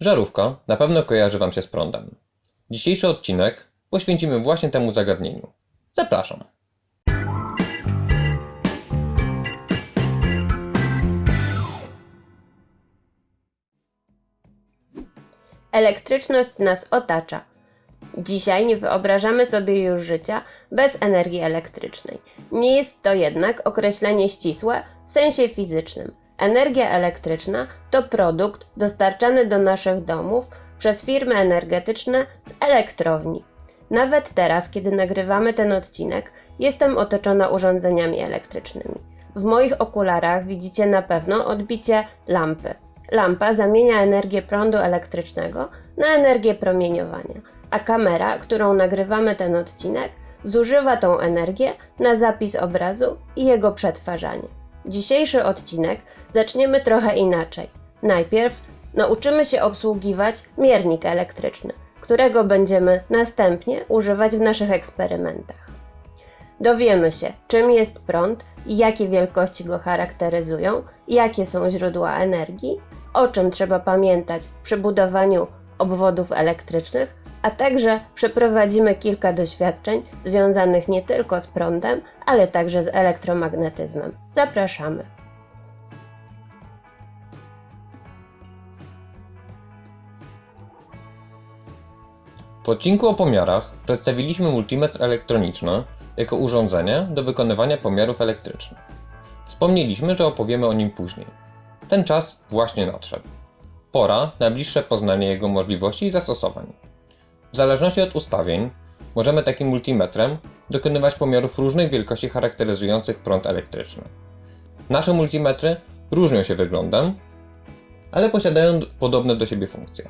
Żarówka na pewno kojarzy Wam się z prądem. Dzisiejszy odcinek poświęcimy właśnie temu zagadnieniu. Zapraszam. Elektryczność nas otacza. Dzisiaj nie wyobrażamy sobie już życia bez energii elektrycznej. Nie jest to jednak określenie ścisłe w sensie fizycznym. Energia elektryczna to produkt dostarczany do naszych domów przez firmy energetyczne z elektrowni. Nawet teraz, kiedy nagrywamy ten odcinek, jestem otoczona urządzeniami elektrycznymi. W moich okularach widzicie na pewno odbicie lampy. Lampa zamienia energię prądu elektrycznego na energię promieniowania, a kamera, którą nagrywamy ten odcinek, zużywa tą energię na zapis obrazu i jego przetwarzanie. Dzisiejszy odcinek zaczniemy trochę inaczej. Najpierw nauczymy się obsługiwać miernik elektryczny, którego będziemy następnie używać w naszych eksperymentach. Dowiemy się, czym jest prąd i jakie wielkości go charakteryzują, jakie są źródła energii, o czym trzeba pamiętać przy budowaniu obwodów elektrycznych, a także przeprowadzimy kilka doświadczeń związanych nie tylko z prądem, ale także z elektromagnetyzmem. Zapraszamy. W odcinku o pomiarach przedstawiliśmy multimetr elektroniczny jako urządzenie do wykonywania pomiarów elektrycznych. Wspomnieliśmy, że opowiemy o nim później. Ten czas właśnie nadszedł. Pora na bliższe poznanie jego możliwości i zastosowań. W zależności od ustawień możemy takim multimetrem dokonywać pomiarów różnych wielkości charakteryzujących prąd elektryczny. Nasze multimetry różnią się wyglądem, ale posiadają podobne do siebie funkcje.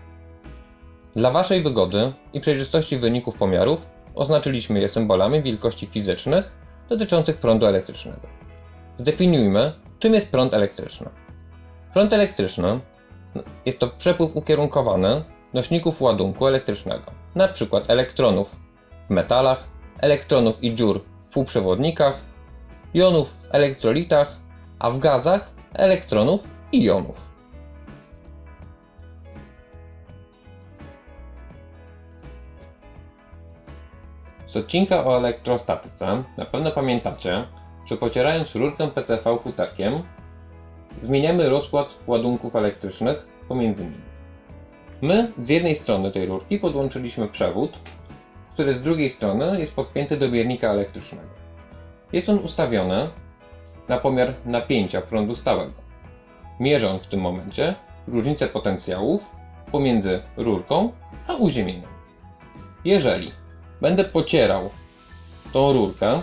Dla Waszej wygody i przejrzystości wyników pomiarów oznaczyliśmy je symbolami wielkości fizycznych dotyczących prądu elektrycznego. Zdefiniujmy, czym jest prąd elektryczny. Prąd elektryczny jest to przepływ ukierunkowany nośników ładunku elektrycznego, np. elektronów w metalach, elektronów i dziur w półprzewodnikach, jonów w elektrolitach, a w gazach elektronów i jonów. Z odcinka o elektrostatyce na pewno pamiętacie, że pocierając rurkę PCV futerkiem zmieniamy rozkład ładunków elektrycznych pomiędzy nimi. My z jednej strony tej rurki podłączyliśmy przewód, który z drugiej strony jest podpięty do miernika elektrycznego. Jest on ustawiony na pomiar napięcia prądu stałego. Mierzy on w tym momencie różnicę potencjałów pomiędzy rurką a uziemieniem. Jeżeli będę pocierał tą rurkę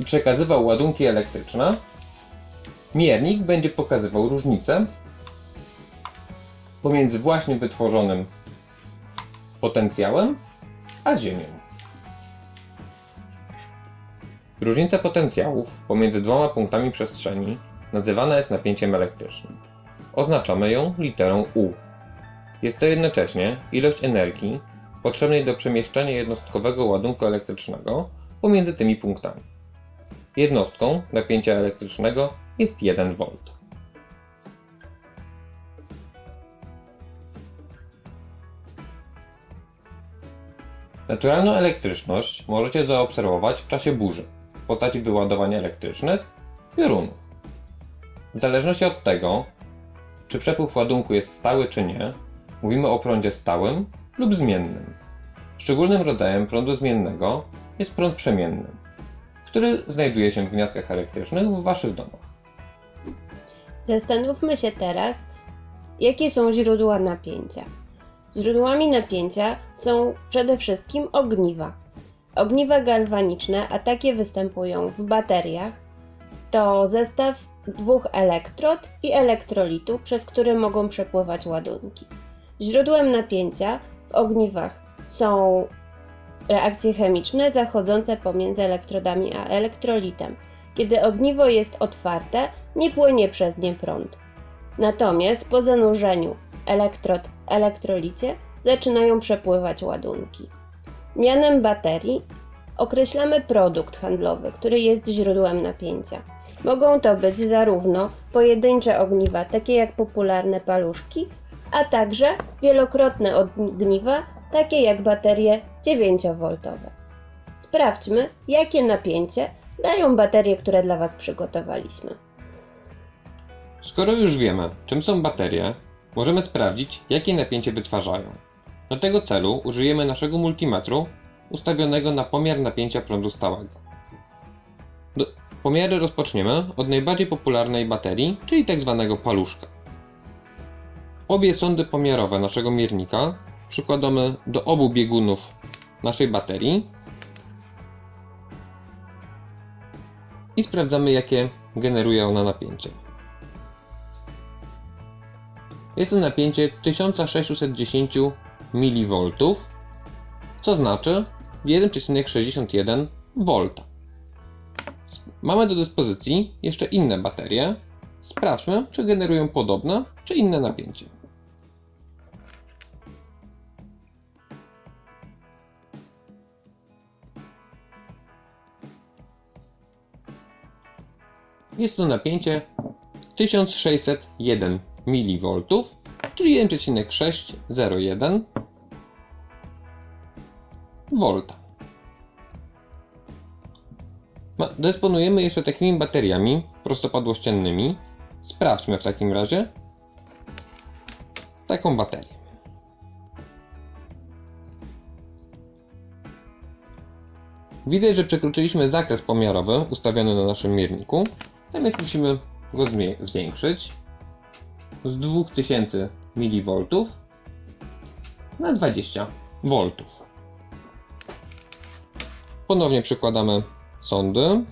i przekazywał ładunki elektryczne, miernik będzie pokazywał różnicę pomiędzy właśnie wytworzonym potencjałem a Ziemią. Różnica potencjałów pomiędzy dwoma punktami przestrzeni nazywana jest napięciem elektrycznym. Oznaczamy ją literą U. Jest to jednocześnie ilość energii potrzebnej do przemieszczania jednostkowego ładunku elektrycznego pomiędzy tymi punktami. Jednostką napięcia elektrycznego jest 1 V. Naturalną elektryczność możecie zaobserwować w czasie burzy w postaci wyładowań elektrycznych piorunów. W zależności od tego, czy przepływ ładunku jest stały czy nie, mówimy o prądzie stałym lub zmiennym. Szczególnym rodzajem prądu zmiennego jest prąd przemienny, który znajduje się w gniazdkach elektrycznych w Waszych domach. Zastanówmy się teraz, jakie są źródła napięcia. Źródłami napięcia są przede wszystkim ogniwa. Ogniwa galwaniczne, a takie występują w bateriach, to zestaw dwóch elektrod i elektrolitu, przez które mogą przepływać ładunki. Źródłem napięcia w ogniwach są reakcje chemiczne zachodzące pomiędzy elektrodami a elektrolitem. Kiedy ogniwo jest otwarte, nie płynie przez nie prąd. Natomiast po zanurzeniu elektrod elektrolicie zaczynają przepływać ładunki. Mianem baterii określamy produkt handlowy, który jest źródłem napięcia. Mogą to być zarówno pojedyncze ogniwa, takie jak popularne paluszki, a także wielokrotne ogniwa, takie jak baterie 9V. Sprawdźmy, jakie napięcie dają baterie, które dla Was przygotowaliśmy. Skoro już wiemy, czym są baterie, możemy sprawdzić, jakie napięcie wytwarzają. Do tego celu użyjemy naszego multimetru ustawionego na pomiar napięcia prądu stałego. Do, pomiary rozpoczniemy od najbardziej popularnej baterii, czyli tzw. paluszka. Obie sondy pomiarowe naszego miernika przykładamy do obu biegunów naszej baterii i sprawdzamy, jakie generuje ona napięcie. Jest to napięcie 1610 mV, co znaczy 1,61 V. Mamy do dyspozycji jeszcze inne baterie. Sprawdźmy, czy generują podobne, czy inne napięcie. Jest to napięcie 1601 mV, czyli 1,601 V. Dysponujemy jeszcze takimi bateriami prostopadłościennymi. Sprawdźmy w takim razie taką baterię. Widać, że przekroczyliśmy zakres pomiarowy ustawiony na naszym mierniku, więc musimy go zwiększyć z 2000 mV na 20 V. Ponownie przykładamy sondy.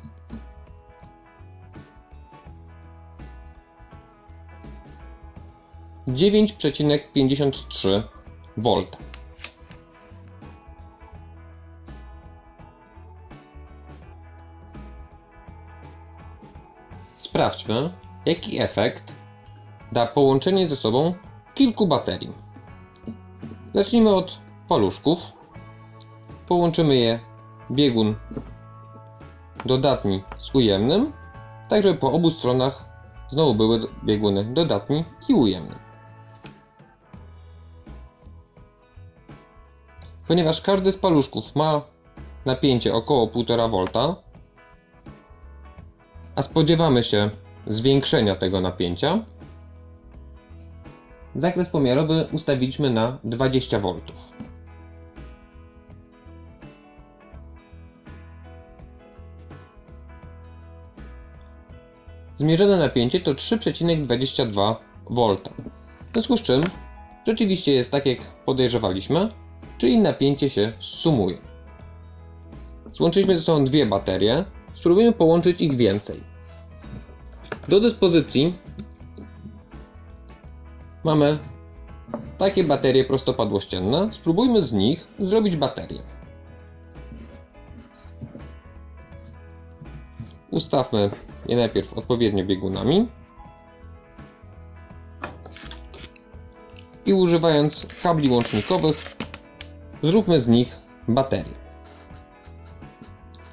Dziewięć przecinek pięćdziesiąt trzy. Sprawdźmy, jaki efekt da połączenie ze sobą kilku baterii. Zacznijmy od paluszków. Połączymy je biegun dodatni z ujemnym, tak żeby po obu stronach znowu były bieguny dodatni i ujemny. Ponieważ każdy z paluszków ma napięcie około 1,5 V, a spodziewamy się zwiększenia tego napięcia, zakres pomiarowy ustawiliśmy na 20 V. Zmierzone napięcie to 3,22 V. W związku z czym rzeczywiście jest tak jak podejrzewaliśmy, czyli napięcie się sumuje. Złączyliśmy ze sobą dwie baterie, spróbujemy połączyć ich więcej. Do dyspozycji mamy takie baterie prostopadłościenne. Spróbujmy z nich zrobić baterię. Ustawmy je najpierw odpowiednio biegunami i używając kabli łącznikowych zróbmy z nich baterię.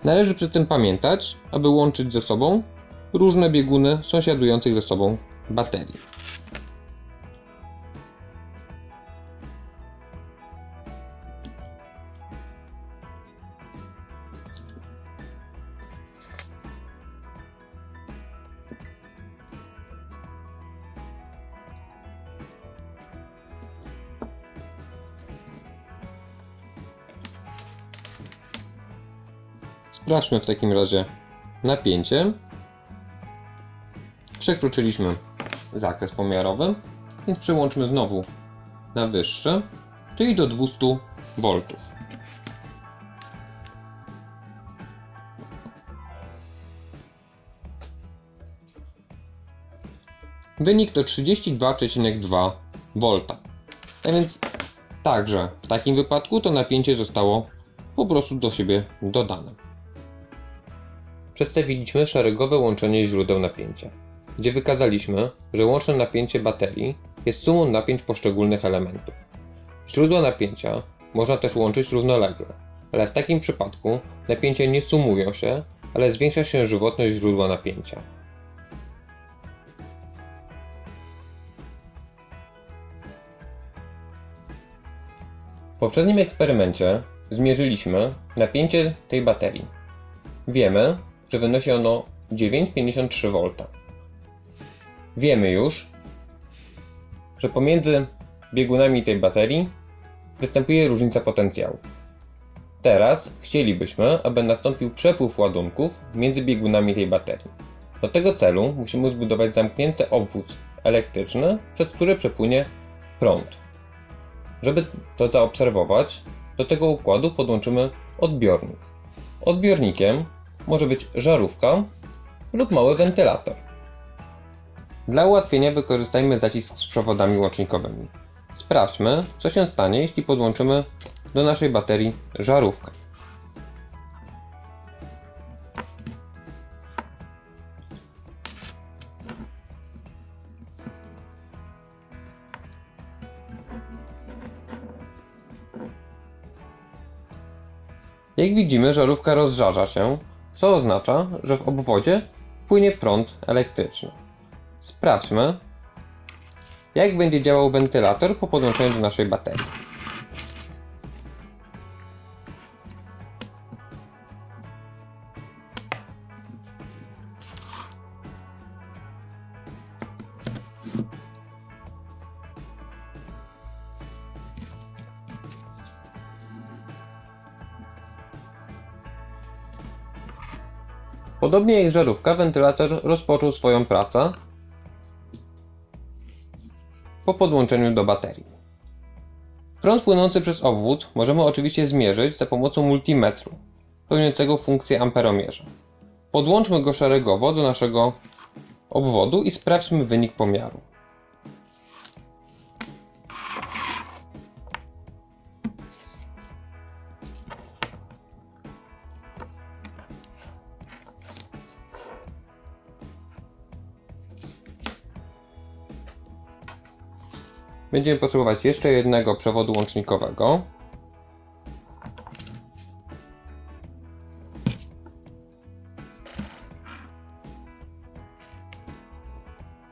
Należy przy tym pamiętać, aby łączyć ze sobą różne bieguny sąsiadujących ze sobą baterii. Sprawdźmy w takim razie napięcie. Przekroczyliśmy zakres pomiarowy, więc przełączmy znowu na wyższy, czyli do 200 V. Wynik to 32,2 V. A więc także w takim wypadku to napięcie zostało po prostu do siebie dodane. Przedstawiliśmy szeregowe łączenie źródeł napięcia, gdzie wykazaliśmy, że łączne napięcie baterii jest sumą napięć poszczególnych elementów. Źródła napięcia można też łączyć równolegle, ale w takim przypadku napięcia nie sumują się, ale zwiększa się żywotność źródła napięcia. W poprzednim eksperymencie zmierzyliśmy napięcie tej baterii. Wiemy, że wynosi ono 9,53 V. Wiemy już, że pomiędzy biegunami tej baterii występuje różnica potencjałów. Teraz chcielibyśmy, aby nastąpił przepływ ładunków między biegunami tej baterii. Do tego celu musimy zbudować zamknięty obwód elektryczny, przez który przepłynie prąd. Żeby to zaobserwować, do tego układu podłączymy odbiornik. Odbiornikiem może być żarówka lub mały wentylator. Dla ułatwienia wykorzystajmy zacisk z przewodami łącznikowymi. Sprawdźmy, co się stanie, jeśli podłączymy do naszej baterii żarówkę. Jak widzimy, żarówka rozżarza się, co oznacza, że w obwodzie płynie prąd elektryczny. Sprawdźmy, jak będzie działał wentylator po podłączeniu do naszej baterii. Podobnie jak żarówka, wentylator rozpoczął swoją pracę po podłączeniu do baterii. Prąd płynący przez obwód możemy oczywiście zmierzyć za pomocą multimetru, pełniącego funkcję amperomierza. Podłączmy go szeregowo do naszego obwodu i sprawdźmy wynik pomiaru. Będziemy potrzebować jeszcze jednego przewodu łącznikowego.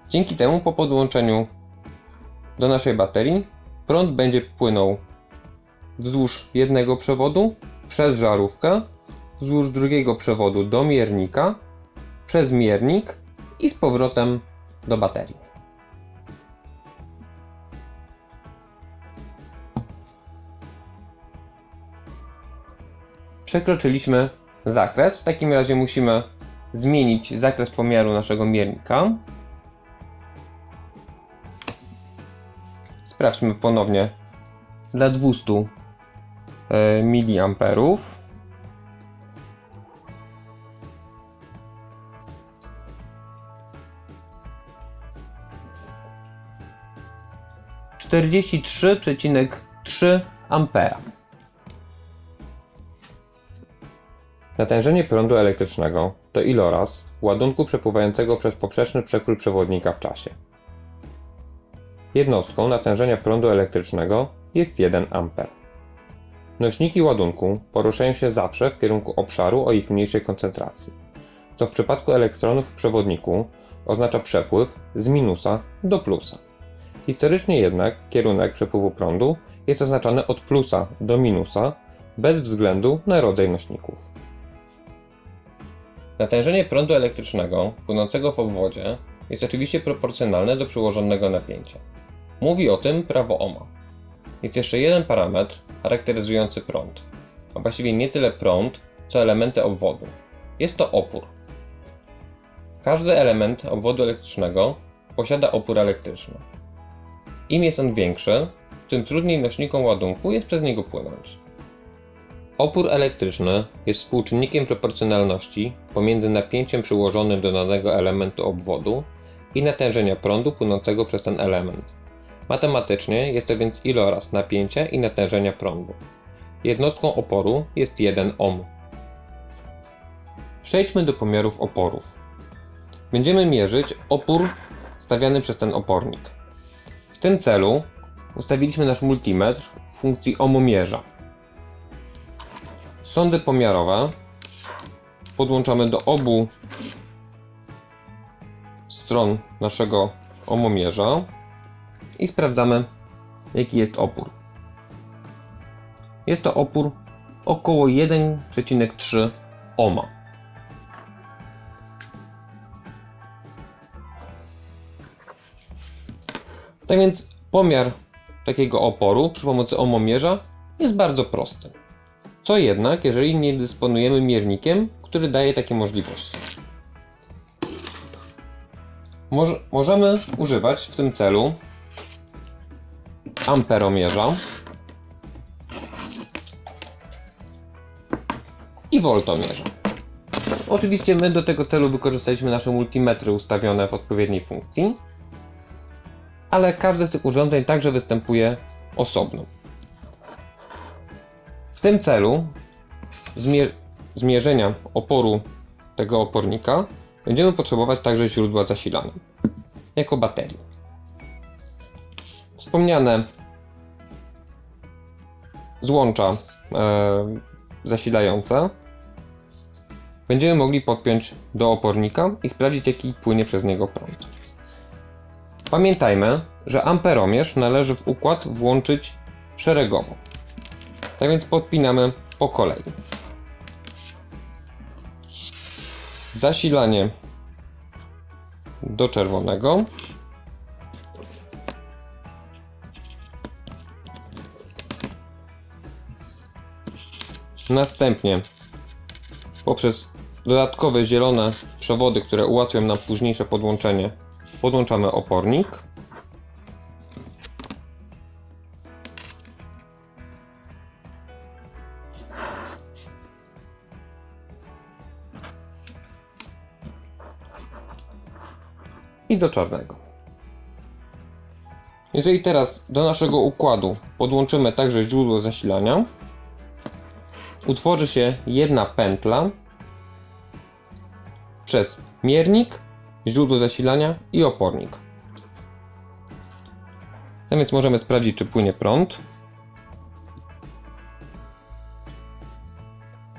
Dzięki temu po podłączeniu do naszej baterii prąd będzie płynął wzdłuż jednego przewodu przez żarówkę, wzdłuż drugiego przewodu do miernika, przez miernik i z powrotem do baterii. Przekroczyliśmy zakres. W takim razie musimy zmienić zakres pomiaru naszego miernika. Sprawdźmy ponownie dla 200 mA. Czterdzieści trzy przecinek trzy ampera. Natężenie prądu elektrycznego to iloraz ładunku przepływającego przez poprzeczny przekrój przewodnika w czasie. Jednostką natężenia prądu elektrycznego jest 1 A. Nośniki ładunku poruszają się zawsze w kierunku obszaru o ich mniejszej koncentracji, co w przypadku elektronów w przewodniku oznacza przepływ z minusa do plusa. Historycznie jednak kierunek przepływu prądu jest oznaczany od plusa do minusa bez względu na rodzaj nośników. Natężenie prądu elektrycznego płynącego w obwodzie jest oczywiście proporcjonalne do przyłożonego napięcia. Mówi o tym prawo Ohma. Jest jeszcze jeden parametr charakteryzujący prąd, a właściwie nie tyle prąd, co elementy obwodu. Jest to opór. Każdy element obwodu elektrycznego posiada opór elektryczny. Im jest on większy, tym trudniej nośnikom ładunku jest przez niego płynąć. Opór elektryczny jest współczynnikiem proporcjonalności pomiędzy napięciem przyłożonym do danego elementu obwodu i natężenia prądu płynącego przez ten element. Matematycznie jest to więc iloraz napięcia i natężenia prądu. Jednostką oporu jest 1 ohm. Przejdźmy do pomiarów oporów. Będziemy mierzyć opór stawiany przez ten opornik. W tym celu ustawiliśmy nasz multimetr w funkcji ohmomierza. Sondy pomiarowe podłączamy do obu stron naszego omomierza i sprawdzamy jaki jest opór. Jest to opór około 1,3 ohma. Tak więc pomiar takiego oporu przy pomocy ohmomierza jest bardzo prosty. Co jednak, jeżeli nie dysponujemy miernikiem, który daje takie możliwości? Moż- możemy używać w tym celu amperomierza i voltomierza. Oczywiście my do tego celu wykorzystaliśmy nasze multimetry ustawione w odpowiedniej funkcji, ale każde z tych urządzeń także występuje osobno. Tym celu zmier- zmierzenia oporu tego opornika będziemy potrzebować także źródła zasilania jako baterii. Wspomniane złącza e, zasilające będziemy mogli podpiąć do opornika i sprawdzić jaki płynie przez niego prąd. Pamiętajmy, że amperomierz należy w układ włączyć szeregowo. Tak więc podpinamy po kolei. Zasilanie do czerwonego. Następnie poprzez dodatkowe zielone przewody, które ułatwią nam późniejsze podłączenie, podłączamy opornik. I do czarnego. Jeżeli teraz do naszego układu podłączymy także źródło zasilania, utworzy się jedna pętla przez miernik, źródło zasilania i opornik. Tak więc możemy sprawdzić, czy płynie prąd.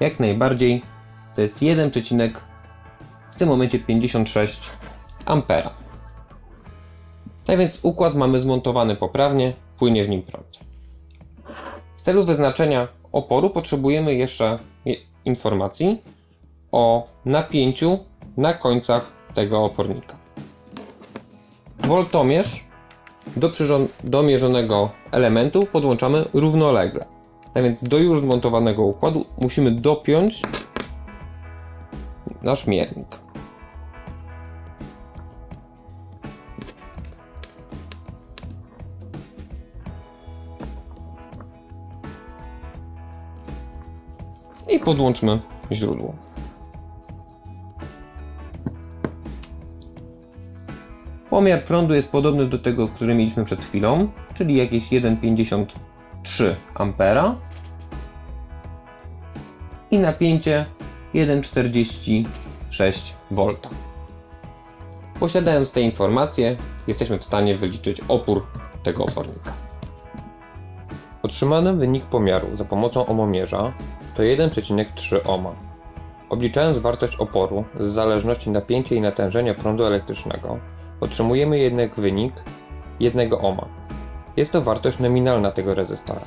Jak najbardziej to jest 1, w tym momencie 56 ampera. Tak więc układ mamy zmontowany poprawnie, płynie w nim prąd. W celu wyznaczenia oporu potrzebujemy jeszcze je- informacji o napięciu na końcach tego opornika. Woltomierz do, do mierzonego elementu podłączamy równolegle. Tak więc do już zmontowanego układu musimy dopiąć nasz miernik. I podłączmy źródło. Pomiar prądu jest podobny do tego, który mieliśmy przed chwilą, czyli jakieś 1,53 A i napięcie 1,46 V. Posiadając te informacje, jesteśmy w stanie wyliczyć opór tego opornika. Otrzymany wynik pomiaru za pomocą omomierza to 1,3 ohma. Obliczając wartość oporu z zależności napięcia i natężenia prądu elektrycznego, otrzymujemy jednak wynik 1 ohma. Jest to wartość nominalna tego rezystora.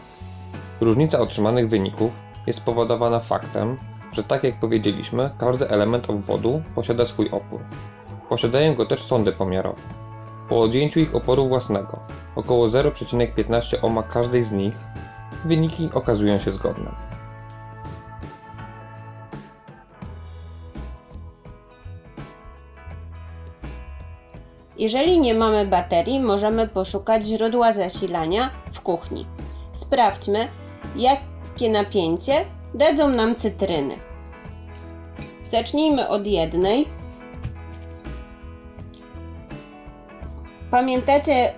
Różnica otrzymanych wyników jest spowodowana faktem, że tak jak powiedzieliśmy, każdy element obwodu posiada swój opór. Posiadają go też sądy pomiarowe. Po odjęciu ich oporu własnego, około 0,15 ohma każdej z nich, wyniki okazują się zgodne. Jeżeli nie mamy baterii, możemy poszukać źródła zasilania w kuchni. Sprawdźmy, jakie napięcie dadzą nam cytryny. Zacznijmy od jednej. Pamiętacie,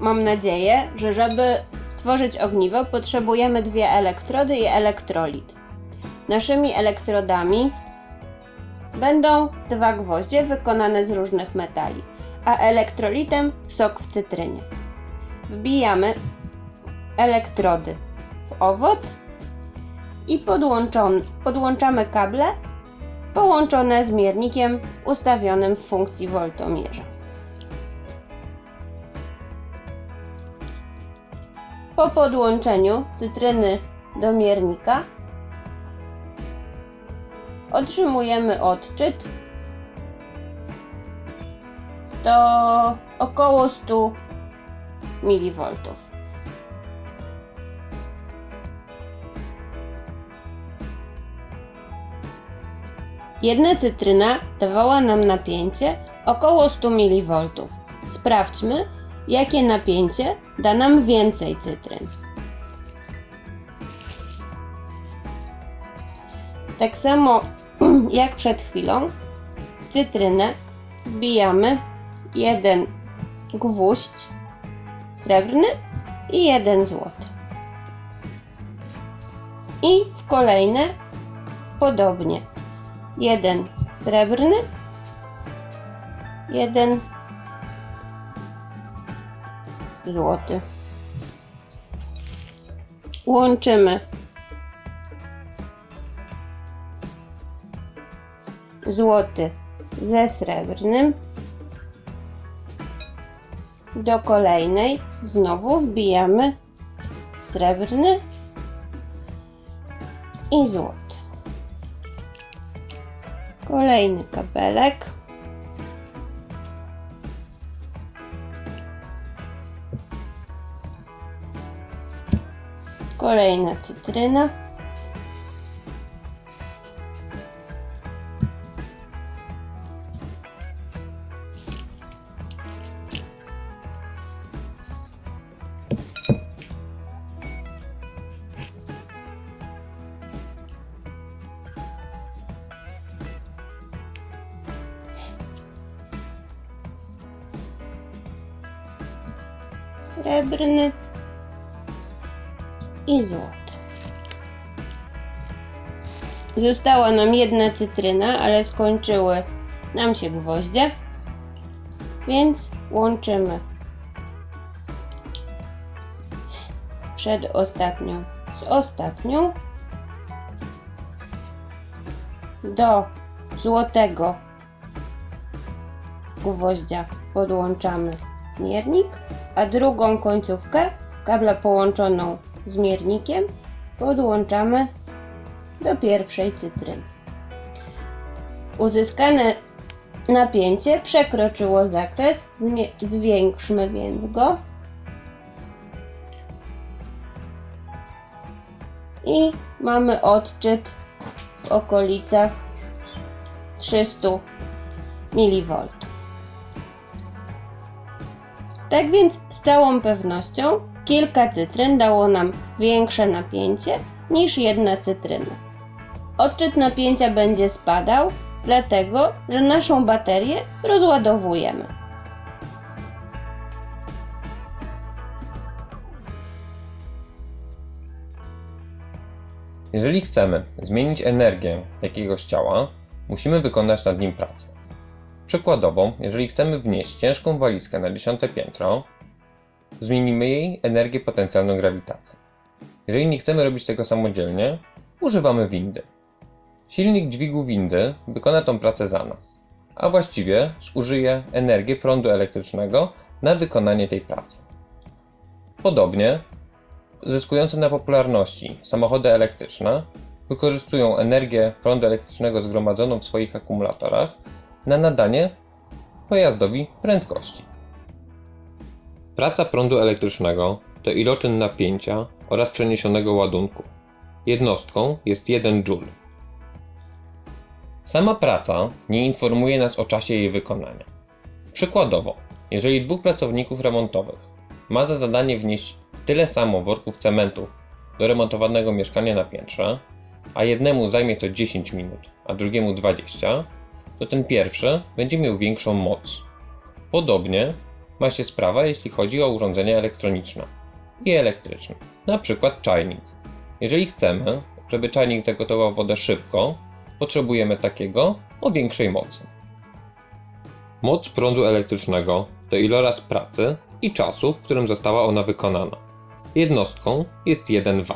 mam nadzieję, że żeby stworzyć ogniwo potrzebujemy dwie elektrody i elektrolit. Naszymi elektrodami będą dwa gwoździe wykonane z różnych metali a elektrolitem sok w cytrynie. Wbijamy elektrody w owoc i podłączamy kable połączone z miernikiem ustawionym w funkcji woltomierza. Po podłączeniu cytryny do miernika. Otrzymujemy odczyt. To około 100 mV. Jedna cytryna dawała nam napięcie około 100 mV. Sprawdźmy, jakie napięcie da nam więcej cytryn. Tak samo jak przed chwilą, w cytrynę wbijamy jeden gwóźdź srebrny i jeden złoty. I w kolejne podobnie. Jeden srebrny, jeden złoty. Łączymy złoty ze srebrnym. Do kolejnej znowu wbijamy srebrny i złoty. Kolejny kabelek. Kolejna cytryna. Została nam jedna cytryna, ale skończyły nam się gwoździe, więc łączymy przedostatnią z ostatnią do złotego gwoździa podłączamy miernik, a drugą końcówkę kabla połączoną z miernikiem podłączamy do pierwszej cytryny. Uzyskane napięcie przekroczyło zakres, zwiększmy więc go i mamy odczyt w okolicach 300 mV. Tak więc z całą pewnością kilka cytryn dało nam większe napięcie niż jedna cytryna. Odczyt napięcia będzie spadał, dlatego że naszą baterię rozładowujemy. Jeżeli chcemy zmienić energię jakiegoś ciała, musimy wykonać nad nim pracę. Przykładowo, jeżeli chcemy wnieść ciężką walizkę na dziesiąte piętro, zmienimy jej energię potencjalną grawitacji. Jeżeli nie chcemy robić tego samodzielnie, używamy windy. Silnik dźwigu windy wykona tą pracę za nas, a właściwie zużyje energię prądu elektrycznego na wykonanie tej pracy. Podobnie, zyskujące na popularności samochody elektryczne wykorzystują energię prądu elektrycznego zgromadzoną w swoich akumulatorach na nadanie pojazdowi prędkości. Praca prądu elektrycznego to iloczyn napięcia oraz przeniesionego ładunku. Jednostką jest 1 joule. Sama praca nie informuje nas o czasie jej wykonania. Przykładowo, jeżeli dwóch pracowników remontowych ma za zadanie wnieść tyle samo worków cementu do remontowanego mieszkania na piętrze, a jednemu zajmie to 10 minut, a drugiemu 20, to ten pierwszy będzie miał większą moc. Podobnie ma się sprawa, jeśli chodzi o urządzenia elektroniczne i elektryczne, na przykład czajnik. Jeżeli chcemy, żeby czajnik zagotował wodę szybko, potrzebujemy takiego o większej mocy. Moc prądu elektrycznego to iloraz pracy i czasu, w którym została ona wykonana. Jednostką jest 1 W.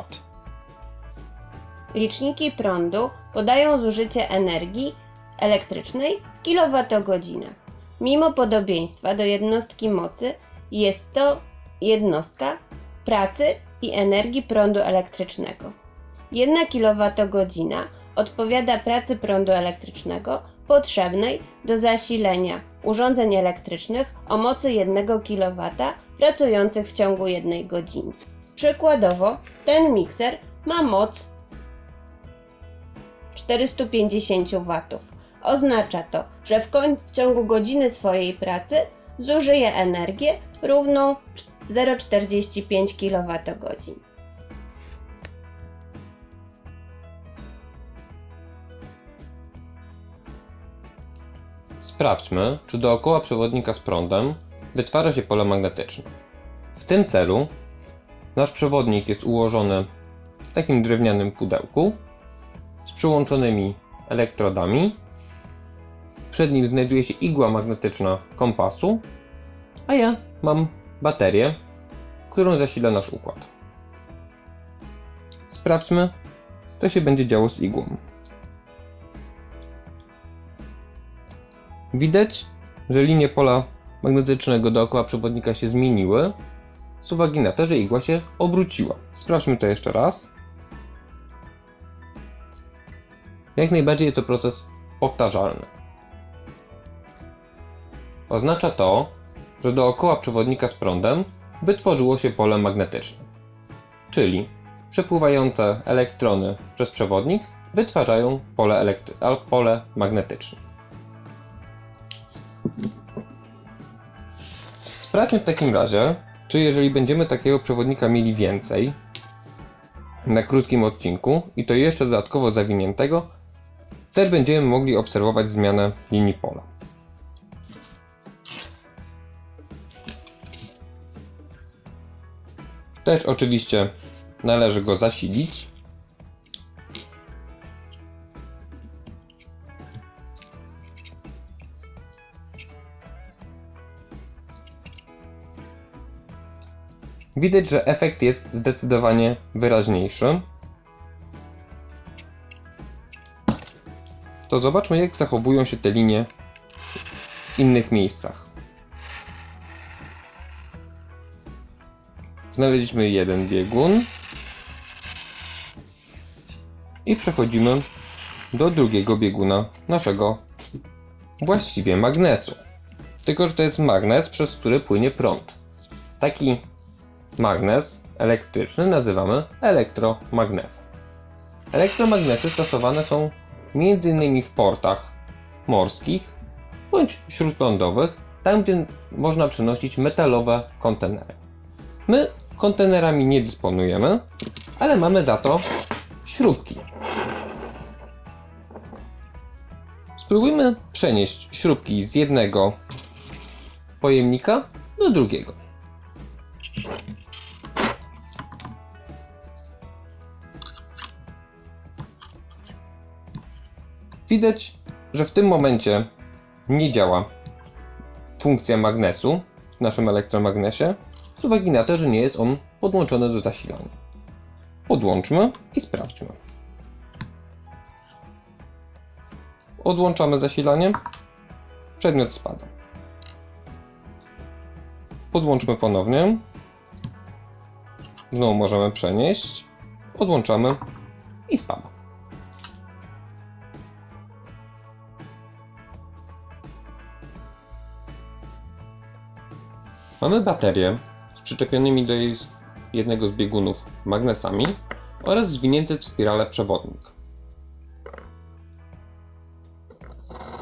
Liczniki prądu podają zużycie energii elektrycznej w kilowatogodzinach. Mimo podobieństwa do jednostki mocy, jest to jednostka pracy i energii prądu elektrycznego. 1 kWh odpowiada pracy prądu elektrycznego potrzebnej do zasilenia urządzeń elektrycznych o mocy 1 kW pracujących w ciągu 1 godziny. Przykładowo, ten mikser ma moc 450 W. Oznacza to, że w, w ciągu godziny swojej pracy zużyje energię równą 0,45 kWh. Sprawdźmy, czy dookoła przewodnika z prądem wytwarza się pole magnetyczne. W tym celu nasz przewodnik jest ułożony w takim drewnianym pudełku z przyłączonymi elektrodami. Przed nim znajduje się igła magnetyczna kompasu, a ja mam baterię, którą zasila nasz układ. Sprawdźmy, co się będzie działo z igłą. Widać, że linie pola magnetycznego dookoła przewodnika się zmieniły z uwagi na to, że igła się obróciła. Sprawdźmy to jeszcze raz. Jak najbardziej jest to proces powtarzalny. Oznacza to, że dookoła przewodnika z prądem wytworzyło się pole magnetyczne. Czyli przepływające elektrony przez przewodnik wytwarzają pole, pole magnetyczne. Sprawdźmy w takim razie, czy jeżeli będziemy takiego przewodnika mieli więcej na krótkim odcinku i to jeszcze dodatkowo zawiniętego, też będziemy mogli obserwować zmianę linii pola. Też oczywiście należy go zasilić. Widać, że efekt jest zdecydowanie wyraźniejszy. To zobaczmy, jak zachowują się te linie w innych miejscach. Znaleźliśmy jeden biegun i przechodzimy do drugiego bieguna naszego właściwie magnesu. Tylko, że to jest magnes, przez który płynie prąd. Taki magnes elektryczny nazywamy elektromagnesem. Elektromagnesy stosowane są m.in. w portach morskich bądź śródlądowych, tam gdzie można przenosić metalowe kontenery. My kontenerami nie dysponujemy, ale mamy za to śrubki. Spróbujmy przenieść śrubki z jednego pojemnika do drugiego. Widać, że w tym momencie nie działa funkcja magnesu w naszym elektromagnesie, z uwagi na to, że nie jest on podłączony do zasilania. Podłączmy i sprawdźmy. Odłączamy zasilanie. Przedmiot spada. Podłączmy ponownie. Znowu możemy przenieść. Odłączamy i spada. Mamy baterię z przyczepionymi do jej jednego z biegunów magnesami oraz zwinięty w spirale przewodnik.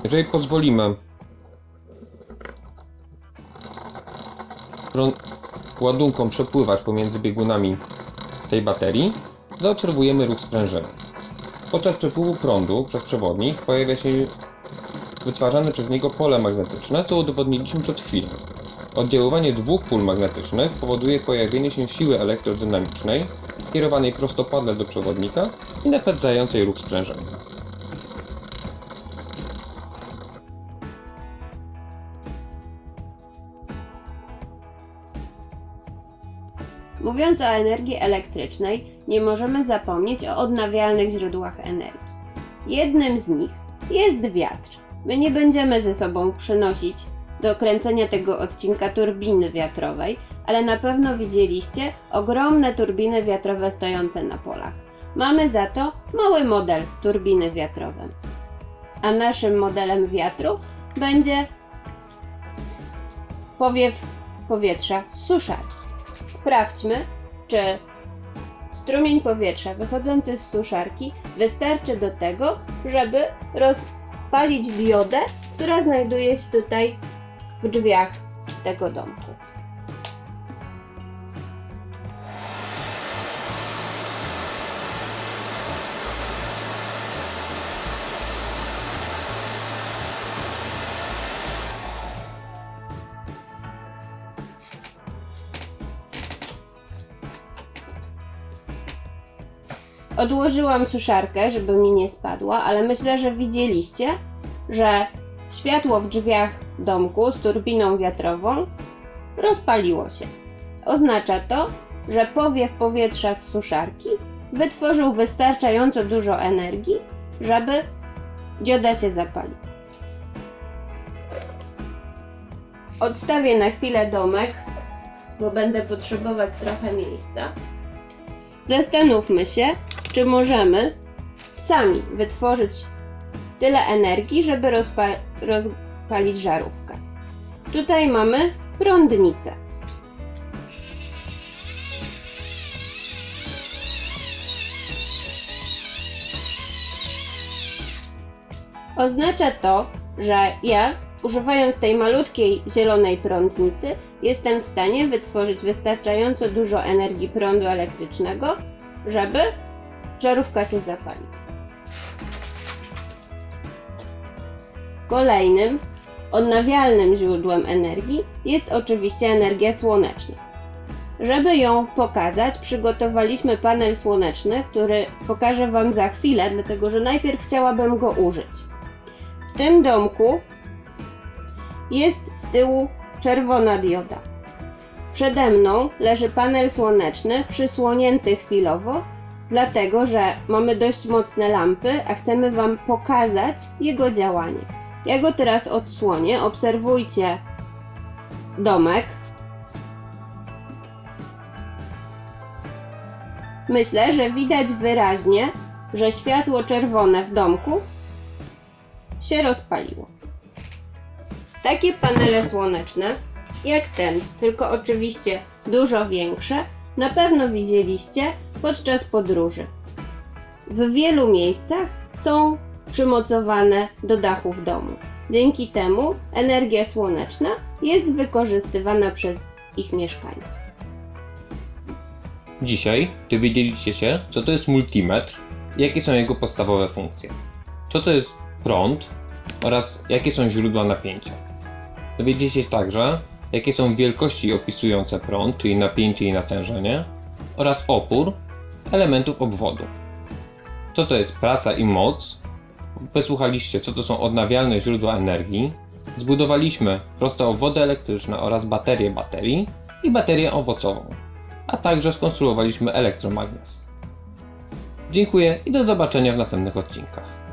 Jeżeli pozwolimy ładunkom przepływać pomiędzy biegunami tej baterii, zaobserwujemy ruch sprężyny. Podczas przepływu prądu przez przewodnik pojawia się wytwarzane przez niego pole magnetyczne, co udowodniliśmy przed chwilą. Oddziaływanie dwóch pól magnetycznych powoduje pojawienie się siły elektrodynamicznej skierowanej prostopadle do przewodnika i napędzającej ruch sprężyny. Mówiąc o energii elektrycznej, nie możemy zapomnieć o odnawialnych źródłach energii. Jednym z nich jest wiatr. My nie będziemy ze sobą przynosić do kręcenia tego odcinka turbiny wiatrowej, ale na pewno widzieliście ogromne turbiny wiatrowe stojące na polach. mamy za to mały model turbiny wiatrowej. A naszym modelem wiatru będzie powiew powietrza z suszarki. Sprawdźmy, czy strumień powietrza wychodzący z suszarki wystarczy do tego, żeby rozpalić diodę, która znajduje się tutaj w drzwiach tego domku. Odłożyłam suszarkę, żeby mi nie spadła, ale myślę, że widzieliście, że światło w drzwiach domku z turbiną wiatrową rozpaliło się. Oznacza to, że powiew powietrza z suszarki wytworzył wystarczająco dużo energii, żeby dioda się zapaliła. Odstawię na chwilę domek, bo będę potrzebować trochę miejsca. Zastanówmy się, czy możemy sami wytworzyć tyle energii, żeby rozpa- rozpalić żarówkę. Tutaj mamy prądnicę. Oznacza to, że ja, używając tej malutkiej zielonej prądnicy, jestem w stanie wytworzyć wystarczająco dużo energii prądu elektrycznego, żeby żarówka się zapaliła. Kolejnym odnawialnym źródłem energii jest oczywiście energia słoneczna. Żeby ją pokazać, przygotowaliśmy panel słoneczny, który pokażę Wam za chwilę, dlatego że najpierw chciałabym go użyć. W tym domku jest z tyłu czerwona dioda. Przede mną leży panel słoneczny przysłonięty chwilowo, dlatego że mamy dość mocne lampy, a chcemy Wam pokazać jego działanie. Ja go teraz odsłonię, obserwujcie domek. Myślę, że widać wyraźnie, że światło czerwone w domku się rozpaliło. Takie panele słoneczne, jak ten, tylko oczywiście dużo większe, na pewno widzieliście podczas podróży. W wielu miejscach są przymocowane do dachów domu. Dzięki temu energia słoneczna jest wykorzystywana przez ich mieszkańców. Dzisiaj dowiedzieliście się, co to jest multimetr jakie są jego podstawowe funkcje. Co to jest prąd oraz jakie są źródła napięcia. Dowiedzieliście się także, jakie są wielkości opisujące prąd, czyli napięcie i natężenie, oraz opór elementów obwodu. Co to jest praca i moc, wysłuchaliście, co to są odnawialne źródła energii, zbudowaliśmy proste obwody elektryczne oraz baterię baterii i baterię owocową, a także skonstruowaliśmy elektromagnes. Dziękuję i do zobaczenia w następnych odcinkach.